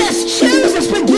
just chooses, but